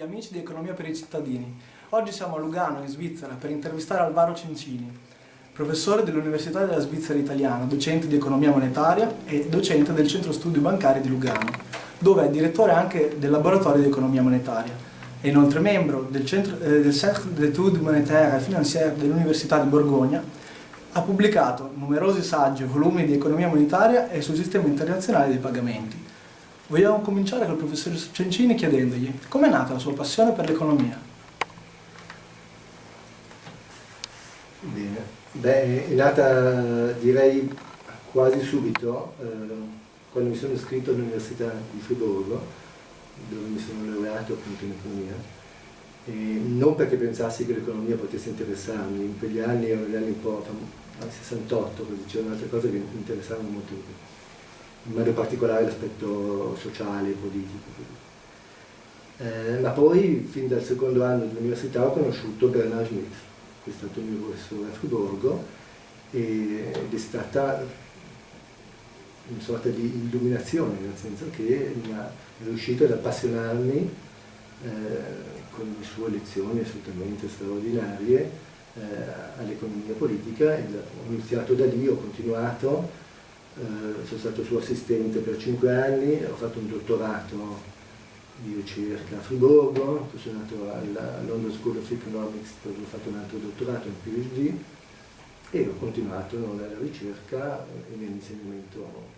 amici di Economia per i cittadini. Oggi siamo a Lugano, in Svizzera, per intervistare Alvaro Cincini, professore dell'Università della Svizzera Italiana, docente di economia monetaria e docente del Centro Studi Bancari di Lugano, dove è direttore anche del laboratorio di economia monetaria. È inoltre membro del, centro, eh, del Cercle d'études monétaires et financières dell'Università di Borgogna. Ha pubblicato numerosi saggi e volumi di economia monetaria e sul sistema internazionale dei pagamenti. Vogliamo cominciare col professor Cencini chiedendogli com'è nata la sua passione per l'economia? Bene, beh, è nata direi quasi subito, eh, quando mi sono iscritto all'Università di Friburgo, dove mi sono laureato appunto in economia, e non perché pensassi che l'economia potesse interessarmi, in quegli anni erano gli anni un po' al 68, così c'erano altre cose che mi interessavano molto di più in modo particolare l'aspetto sociale e politico. Eh, ma poi, fin dal secondo anno dell'università, ho conosciuto Bernard Schmidt, che è stato il mio professore a Friburgo, ed è stata una sorta di illuminazione, nel senso che è riuscito ad appassionarmi eh, con le sue lezioni assolutamente straordinarie eh, all'economia politica e ho iniziato da lì, ho continuato eh, sono stato suo assistente per cinque anni, ho fatto un dottorato di ricerca a Friburgo, poi sono andato alla London School of Economics dove ho fatto un altro dottorato, un PhD, e ho continuato nella ricerca e nell'insegnamento.